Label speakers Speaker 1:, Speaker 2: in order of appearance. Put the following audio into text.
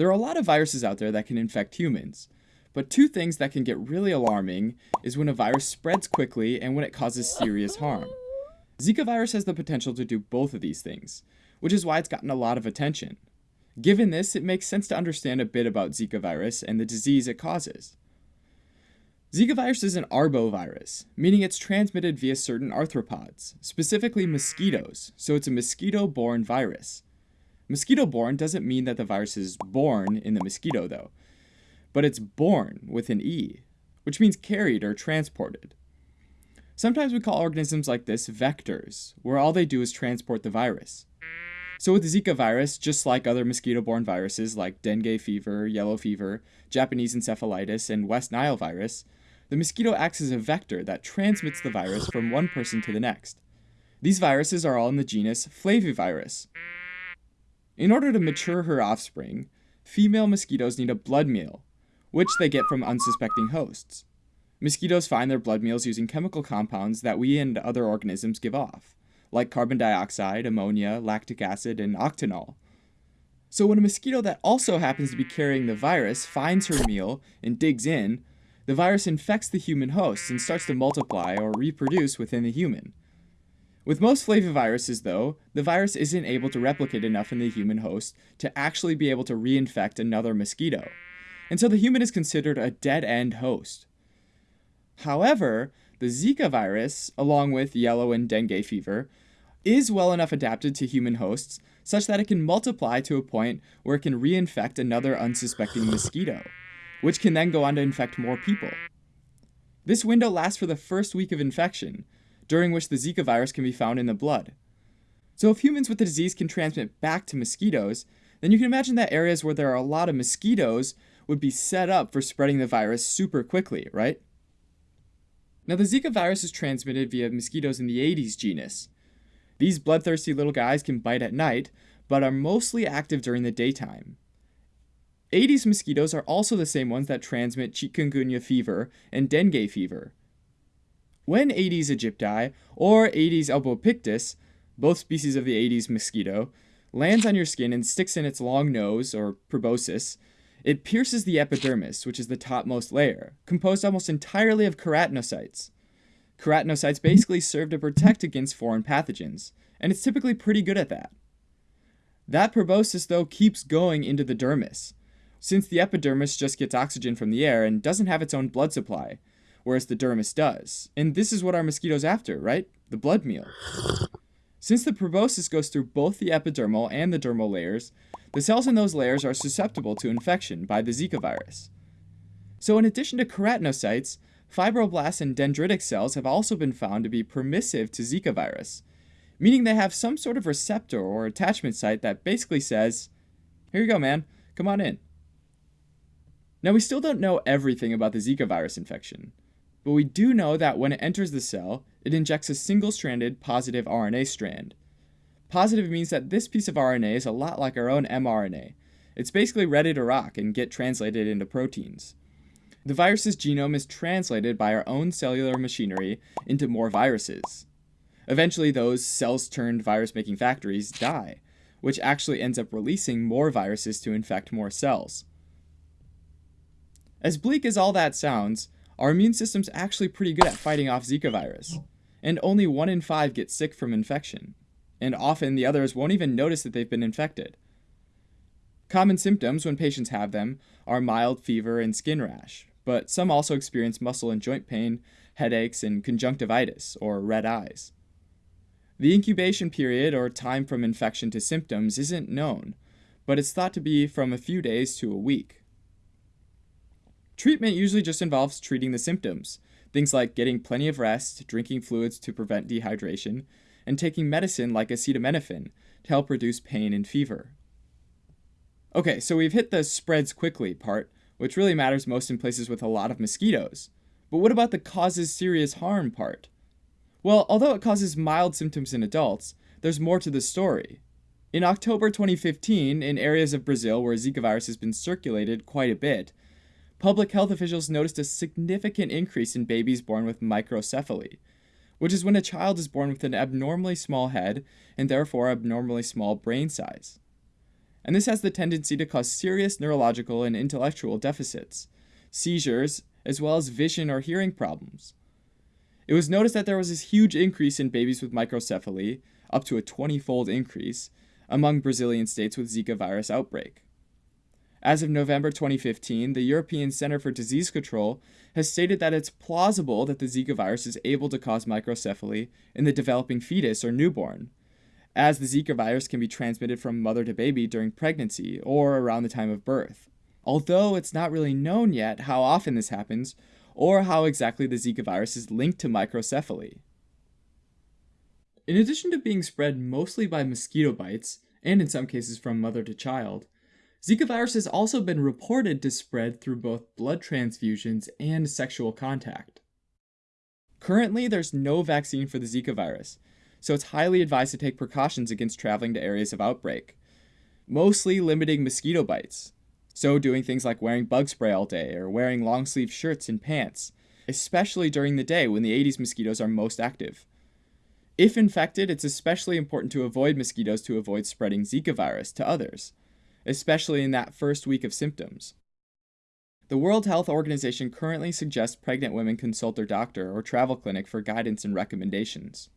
Speaker 1: There are a lot of viruses out there that can infect humans, but two things that can get really alarming is when a virus spreads quickly and when it causes serious harm. Zika virus has the potential to do both of these things, which is why it's gotten a lot of attention. Given this, it makes sense to understand a bit about Zika virus and the disease it causes. Zika virus is an arbovirus, meaning it's transmitted via certain arthropods, specifically mosquitoes, so it's a mosquito-borne virus. Mosquito-borne doesn't mean that the virus is born in the mosquito, though, but it's born with an E, which means carried or transported. Sometimes we call organisms like this vectors, where all they do is transport the virus. So with the Zika virus, just like other mosquito-borne viruses like dengue fever, yellow fever, Japanese encephalitis, and West Nile virus, the mosquito acts as a vector that transmits the virus from one person to the next. These viruses are all in the genus Flavivirus. In order to mature her offspring, female mosquitoes need a blood meal, which they get from unsuspecting hosts. Mosquitoes find their blood meals using chemical compounds that we and other organisms give off, like carbon dioxide, ammonia, lactic acid, and octanol. So when a mosquito that also happens to be carrying the virus finds her meal and digs in, the virus infects the human host and starts to multiply or reproduce within the human. With most flaviviruses, though, the virus isn't able to replicate enough in the human host to actually be able to reinfect another mosquito, and so the human is considered a dead-end host. However, the Zika virus, along with yellow and dengue fever, is well enough adapted to human hosts such that it can multiply to a point where it can reinfect another unsuspecting mosquito which can then go on to infect more people. This window lasts for the first week of infection, during which the Zika virus can be found in the blood. So if humans with the disease can transmit back to mosquitoes, then you can imagine that areas where there are a lot of mosquitoes would be set up for spreading the virus super quickly, right? Now the Zika virus is transmitted via mosquitoes in the Aedes genus. These bloodthirsty little guys can bite at night, but are mostly active during the daytime. Aedes mosquitoes are also the same ones that transmit chikungunya fever and dengue fever. When Aedes aegypti, or Aedes albopictus, both species of the Aedes mosquito, lands on your skin and sticks in its long nose, or proboscis, it pierces the epidermis, which is the topmost layer, composed almost entirely of keratinocytes. Keratinocytes basically serve to protect against foreign pathogens, and it's typically pretty good at that. That proboscis, though, keeps going into the dermis, since the epidermis just gets oxygen from the air and doesn't have its own blood supply, whereas the dermis does. And this is what our mosquito's after, right? The blood meal. Since the proboscis goes through both the epidermal and the dermal layers, the cells in those layers are susceptible to infection by the Zika virus. So in addition to keratinocytes, fibroblasts and dendritic cells have also been found to be permissive to Zika virus, meaning they have some sort of receptor or attachment site that basically says, here you go man, come on in. Now, we still don't know everything about the Zika virus infection, but we do know that when it enters the cell, it injects a single-stranded positive RNA strand. Positive means that this piece of RNA is a lot like our own mRNA. It's basically ready to rock and get translated into proteins. The virus's genome is translated by our own cellular machinery into more viruses. Eventually, those cells-turned virus-making factories die, which actually ends up releasing more viruses to infect more cells. As bleak as all that sounds, our immune system's actually pretty good at fighting off Zika virus, and only 1 in 5 get sick from infection, and often the others won't even notice that they've been infected. Common symptoms when patients have them are mild fever and skin rash, but some also experience muscle and joint pain, headaches, and conjunctivitis, or red eyes. The incubation period, or time from infection to symptoms, isn't known, but it's thought to be from a few days to a week. Treatment usually just involves treating the symptoms, things like getting plenty of rest, drinking fluids to prevent dehydration, and taking medicine like acetaminophen to help reduce pain and fever. Okay, so we've hit the spreads quickly part, which really matters most in places with a lot of mosquitoes. But what about the causes serious harm part? Well, although it causes mild symptoms in adults, there's more to the story. In October 2015, in areas of Brazil where Zika virus has been circulated quite a bit, public health officials noticed a significant increase in babies born with microcephaly, which is when a child is born with an abnormally small head and therefore abnormally small brain size. and this has the tendency to cause serious neurological and intellectual deficits, seizures, as well as vision or hearing problems. It was noticed that there was this huge increase in babies with microcephaly, up to a 20 fold increase, among Brazilian states with Zika virus outbreak. As of November 2015, the European Center for Disease Control has stated that it's plausible that the Zika virus is able to cause microcephaly in the developing fetus or newborn, as the Zika virus can be transmitted from mother to baby during pregnancy or around the time of birth. Although it's not really known yet how often this happens or how exactly the Zika virus is linked to microcephaly. In addition to being spread mostly by mosquito bites, and in some cases from mother to child, Zika virus has also been reported to spread through both blood transfusions and sexual contact. Currently, there's no vaccine for the Zika virus, so it's highly advised to take precautions against traveling to areas of outbreak, mostly limiting mosquito bites. So, doing things like wearing bug spray all day or wearing long sleeve shirts and pants, especially during the day when the Aedes mosquitoes are most active. If infected, it's especially important to avoid mosquitoes to avoid spreading Zika virus to others especially in that first week of symptoms. The World Health Organization currently suggests pregnant women consult their doctor or travel clinic for guidance and recommendations.